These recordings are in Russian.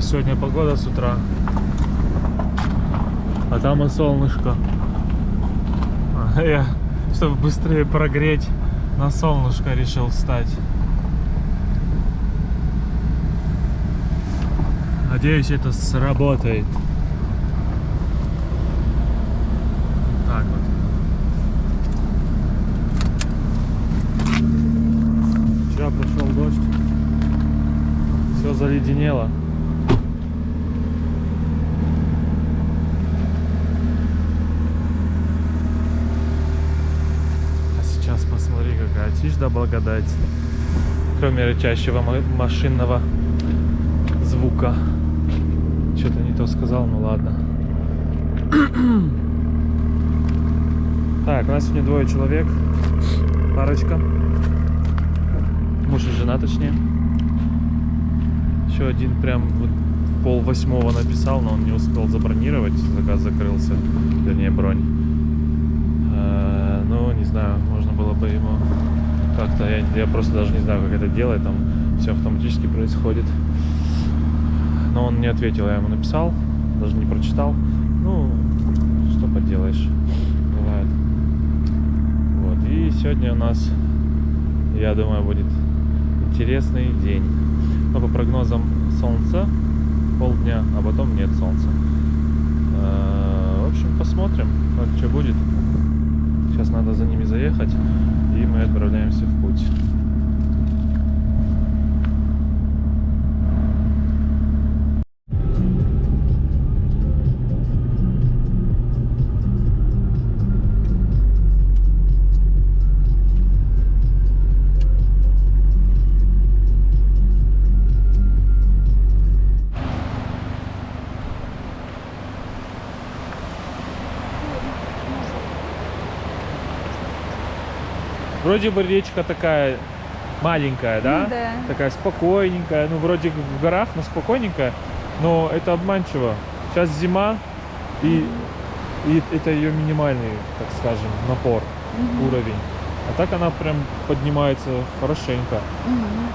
сегодня погода с утра. А там и солнышко. А Я, чтобы быстрее прогреть, на солнышко решил встать. Надеюсь, это сработает. Так вот. Дождь. Все заледенело. А сейчас посмотри, какая тишь да благодать. Кроме рычащего ма- машинного звука. Что-то не то сказал, ну ладно. Так, у нас сегодня двое человек. Парочка. Муж и жена, точнее. Еще один прям вот пол восьмого написал, но он не успел забронировать. Заказ закрылся. Вернее, бронь. Ну, не знаю, можно было бы ему как-то... Я, я просто даже не знаю, как это делать. Там все автоматически происходит. Но он не ответил, я ему написал, даже не прочитал. Ну, что поделаешь, бывает. Вот, и сегодня у нас, я думаю, будет интересный день. Но по прогнозам солнца полдня, а потом нет солнца. Э, В общем, посмотрим, как что будет. Сейчас надо за ними заехать, и мы отправляемся в путь. Вроде бы речка такая маленькая, да? Да. Такая спокойненькая. Ну, вроде в горах, но спокойненькая. Но это обманчиво. Сейчас зима, и, и это ее минимальный, так скажем, напор, Мгм. уровень. А так она прям поднимается хорошенько. Мгм.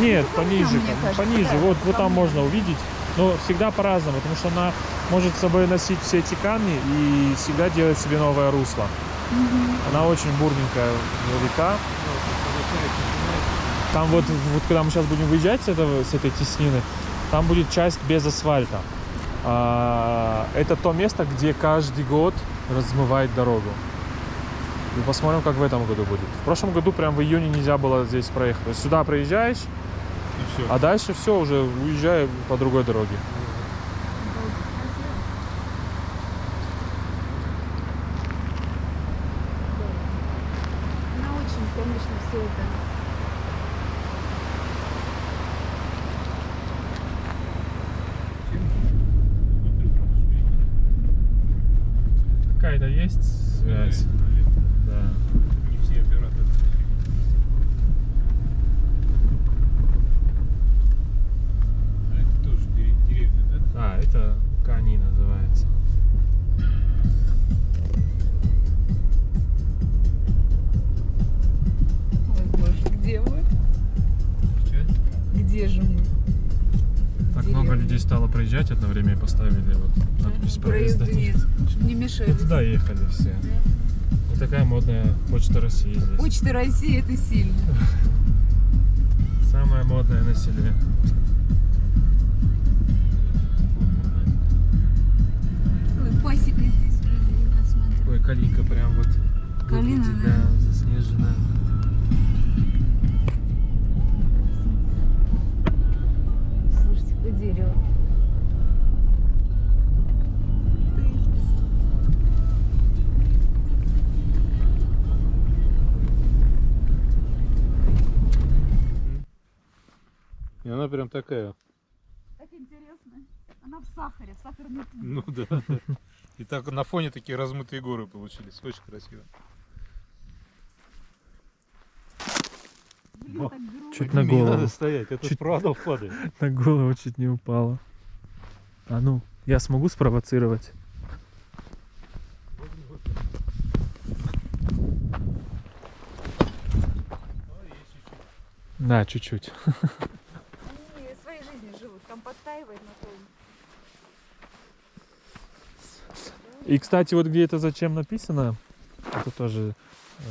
Нет, Ну, пониже, там, кажется, пониже. да, вот, вот там- можно увидеть. Но всегда по-разному, потому что она может с собой носить все эти камни и всегда делать себе новое русло. Мгм. Она очень бурненькая река. Там вот, вот когда мы сейчас будем выезжать с, этого, с этой теснины, там будет часть без асфальта. А, это то место, где каждый год размывает дорогу. И посмотрим, как в этом году будет. В прошлом году прям в июне нельзя было здесь проехать. Сюда проезжаешь, И все. а дальше все, уже уезжаю по другой дороге. Она очень, конечно, все это. Какая-то есть связь? Да. Не все операторы. А это тоже дере- деревня, да? А, это Кани называется. Ой, боже, где мы? Сейчас. Где же мы? Так Деревня. много людей стало проезжать одно время и поставили вот надпись Проезда проезда. нет. Не мешали. И туда ехали все. Вот такая модная почта России здесь. Почта России это сильно. Самое модное на селе. Ой, пасека здесь вроде. Ой, калика прям вот Калина, выглядит, да. да, заснеженная. Слушайте, по дереву. Прям такая. Так интересно. Она в сахаре, в сахарной пудре. Ну да. И так на фоне такие размытые горы получились. Очень красиво. Блин, так грубо. Чуть на Не голову. надо стоять, это Чуть- правда падает. На голову чуть не упала. А ну, я смогу спровоцировать? Да, чуть-чуть. Там подтаивает на том. И, кстати, вот где это зачем написано, это тоже э,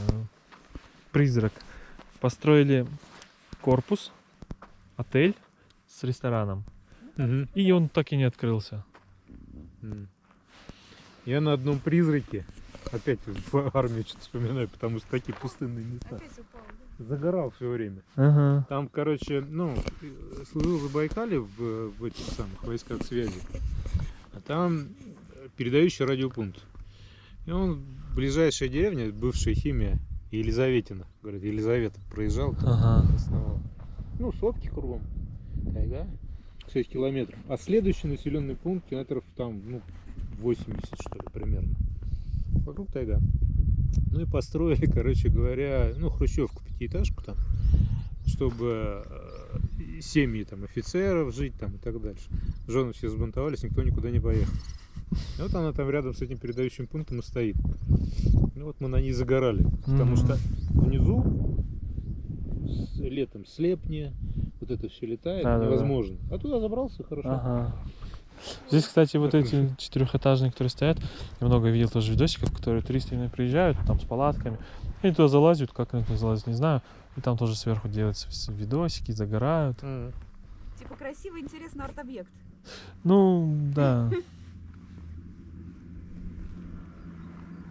призрак. Построили корпус, отель с рестораном. Мгм. И он так и не открылся. Я на одном призраке опять в армию что-то вспоминаю, потому что такие пустынные места. Опять упал? Загорал все время. Ага. Там, короче, ну, служил в Забайкале в, в этих самых войсках связи. А там передающий радиопункт. И он, ближайшая деревня, бывшая химия, Елизаветина. Говорит, Елизавета проезжал, там Ага. основал. Ну, сотки кругом. Тайга. 6 километров. А следующий населенный пункт километров там, ну, 80, что ли, примерно. Вокруг тайга. Ну и построили, короче говоря, ну, хрущевку, пятиэтажку там, чтобы э, семьи там офицеров жить там и так дальше. Жены все сбунтовались, никто никуда не поехал. И вот она там рядом с этим передающим пунктом и стоит. Ну вот мы на ней загорали, потому что внизу летом слепни, вот это все летает, Да-да-да. невозможно. А туда забрался хорошо. Ага. Здесь, кстати, вот Так, эти четырехэтажные, которые стоят, я много видел тоже видосиков, которые туристы именно приезжают, там с палатками, и туда залазят, как на это залазят, не знаю, и там тоже сверху делаются видосики, загорают. М. Типа красивый, интересный арт-объект. Ну, да.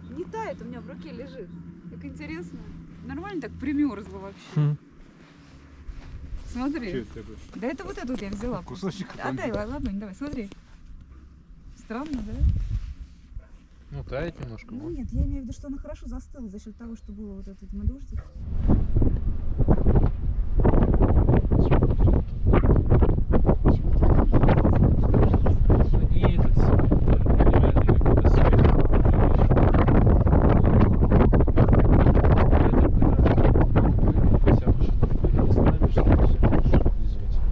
Не тает, у меня в руке лежит. Как интересно. Нормально так примерзло вообще. Хм. Смотри. Это? Да это вот эту вот я взяла. Кусочек просто. Отдай, ла- ладонь, давай, смотри. Странно, да? Ну, тает немножко. Ну нет, я имею в виду, что она хорошо застыла за счет того, что было вот этот дождик.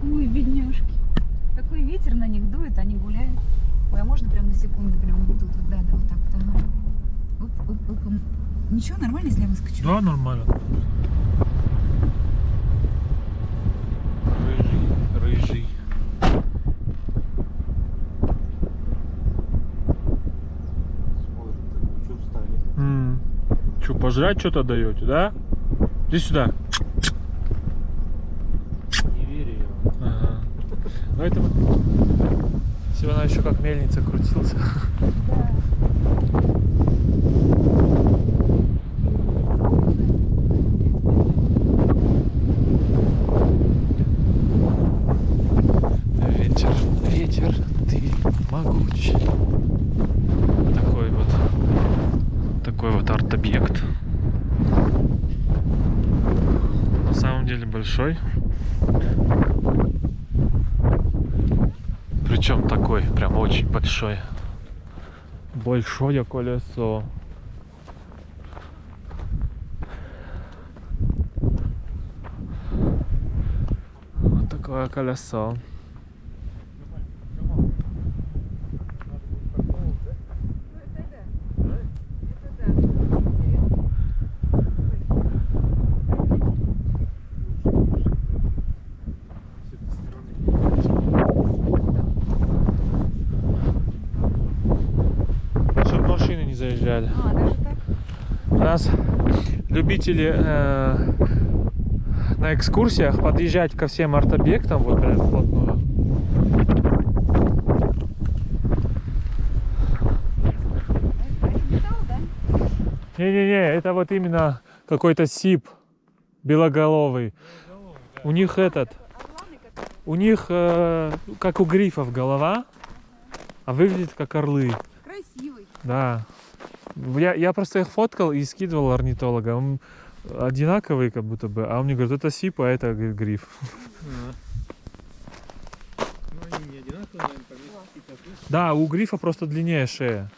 Ой, бедняжки. Такой ветер на них дует, они гуляют. Ой, а можно прям на секунду прям вот тут вот, да, да, вот так вот, ага. Оп, оп, оп, м. Ничего, нормально, если я выскочу? Да, нормально. Рыжий, рыжий. Смотрит, так, вы чё встали? Че, пожрать что-то даете, да? Иди сюда. Не верю я. Ага. Ну это вот... Бы она еще как мельница крутился. Ветер, ветер, ты могуч. Такой вот, такой вот арт-объект. На самом деле большой. Причем такой, прям очень большой. Большое колесо. Вот такое колесо. Ну, это да. Это да. Интересно. Чтобы машины не заезжали. А, даже так? У нас любители э, на экскурсиях подъезжать ко всем арт-объектам вот прям вплотную. Да? Не-не-не, это вот именно какой-то сип белоголовый. У них этот, у них э, как у грифов голова, а выглядит как орлы. Красивый. Да. Я, я просто их фоткал и скидывал орнитолога. Он одинаковый как будто бы, а он мне говорит, это сип, а это г- гриф. Ну, они не одинаковые, наверное. Да, у грифа просто длиннее шея.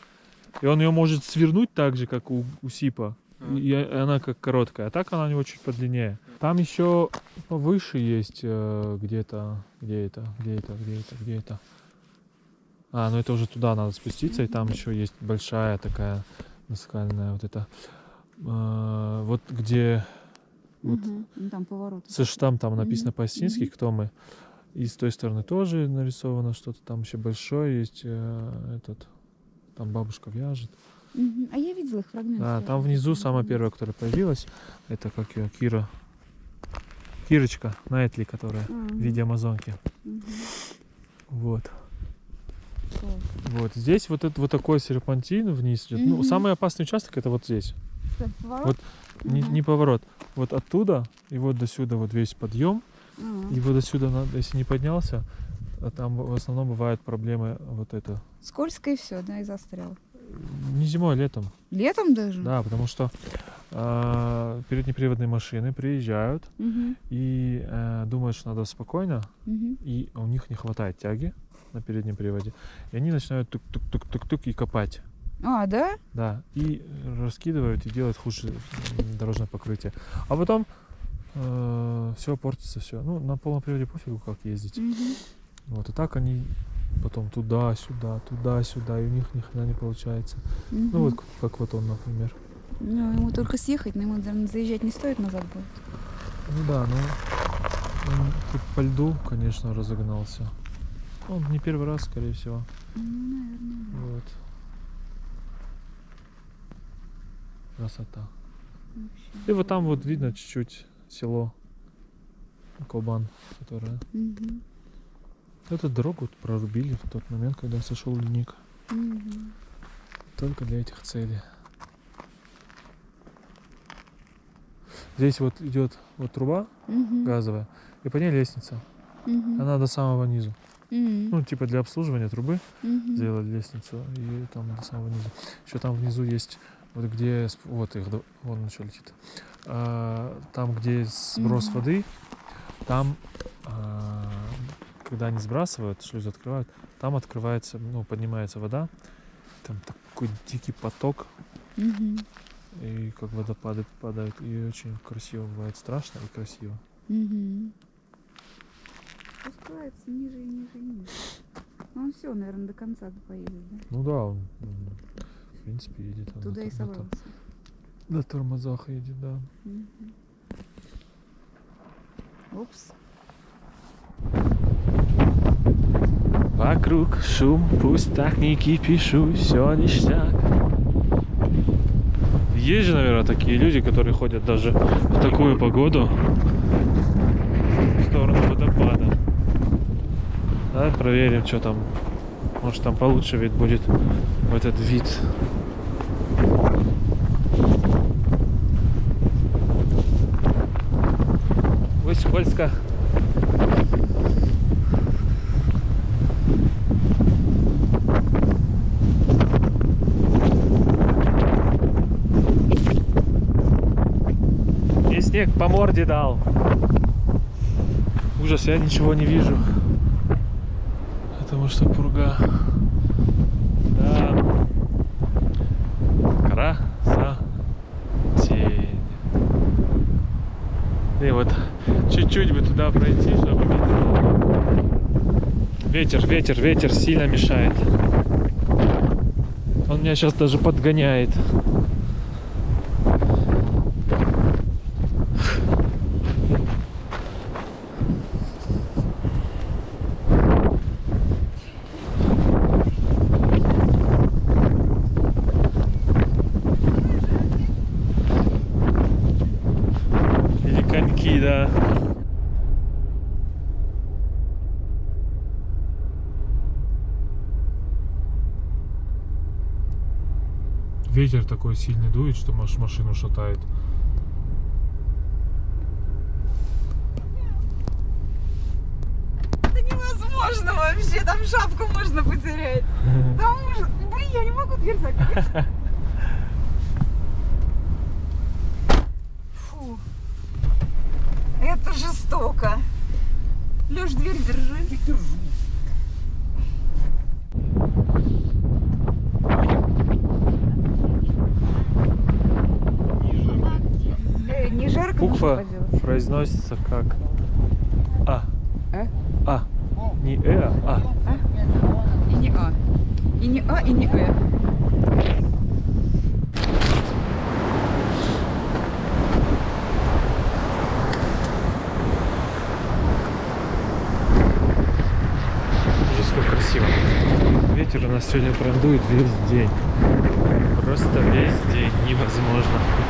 И он ее может свернуть так же, как у, у сипа. А. И она как короткая. А так она у него чуть подлиннее. Там еще повыше есть э, где-то. Где это? Где это? Где это? Где это? А, ну это уже туда надо спуститься, и там еще есть большая такая наскальная вот эта. э, вот где Вот. Ну, там поворот. Ж там, написано Мгм, по-астински, мгм. кто мы. И с той стороны тоже нарисовано что-то там еще большое есть. э, этот, там бабушка вяжет. Мгм. А я видела их фрагменты. Да, там внизу самая первая, которая появилась, это как ее, Кира. Кирочка Найтли, которая в виде амазонки. Вот. Вот здесь вот это вот такой серпантин вниз идет. Ну, самый опасный участок это вот здесь. Вот Не, не поворот. Вот оттуда и вот до сюда вот весь подъем. И вот до сюда, надо, если не поднялся, а там в основном бывают проблемы вот это. Скользко и все, да, и застрял. Не зимой, а летом. Летом даже? Да, потому что а, переднеприводные машины приезжают Мгм. и э, думают, что надо спокойно, Мгм. и у них не хватает тяги на переднем приводе. И они начинают тук-тук-тук-тук-тук и копать. А, да? Да, и раскидывают и делают хуже дорожное покрытие. А потом все портится, все. Ну, на полном приводе пофигу, как ездить. Мгм. Вот, и так они потом туда-сюда, туда-сюда, и у них ни хрена не получается. Мгм. Ну, вот как вот он, например. Ну, ему только съехать, но ему, наверное, заезжать не стоит назад будет. Ну да, ну по льду, конечно, разогнался. Он не первый раз, скорее всего. Ну, наверное, да. Вот. Красота. Вообще. И вот там вот видно чуть-чуть село Кобан, которое... Мгм. Эту дорогу вот прорубили в тот момент, когда сошел ледник. Мгм. Только для этих целей. Здесь вот идет вот труба Мгм. газовая, и по ней лестница. Мгм. Она до самого низу. Ну, типа для обслуживания трубы Мгм. сделали лестницу, и там до самого низу. Еще там внизу есть, вот где, вот их, вон он еще летит. А, там, где сброс Мгм. воды, там, а, когда они сбрасывают, шлюз открывают, там открывается, ну, поднимается вода, там такой дикий поток, Мгм. и как водопады падают, и очень красиво бывает, страшно и красиво. Мгм. Спускается ниже и ниже и ниже. Ну, он все, наверное, до конца поедет, да? Ну да, он, м, в принципе, едет. он Туда на, и тор- на собрался. на тормозах едет, да. Мгм. Упс. Вокруг шум, пусть так не кипишу, все ништяк. Есть же, наверное, такие люди, которые ходят даже в такую погоду в сторону. Давай проверим, что там. Может там получше вид будет в этот вид. Ой, скользко. Мне снег по морде дал. Ужас, я ничего не вижу. Что пурга. Да. Красотень. И вот чуть-чуть бы туда пройти, чтобы. Ветер, ветер, ветер сильно мешает. Он меня сейчас даже подгоняет. Ветер такой сильный дует, что маш- машину шатает. Это невозможно вообще, там шапку можно потерять. Там ужас. Блин, я не могу дверь закрыть. Фу. Это жестоко. Леш, дверь держи. Держу. буква произносится как А. А? А. Не Э, а, а А. И не А. И не А, и не Э. красиво. Ветер у нас сегодня прондует весь день. Просто весь день невозможно.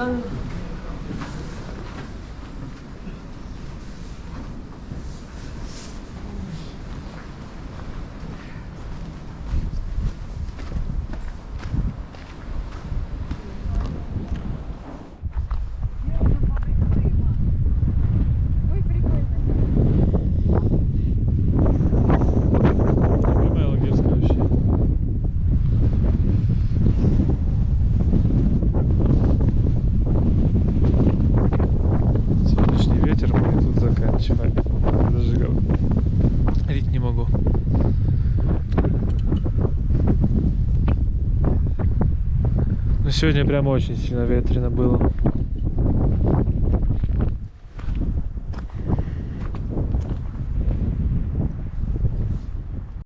могут. что ли? Ой, прикольно. Любая логическая вообще. Сегодняшний ветер мы тут заканчиваем. Даже говорить не могу. Но сегодня прям очень сильно ветрено было.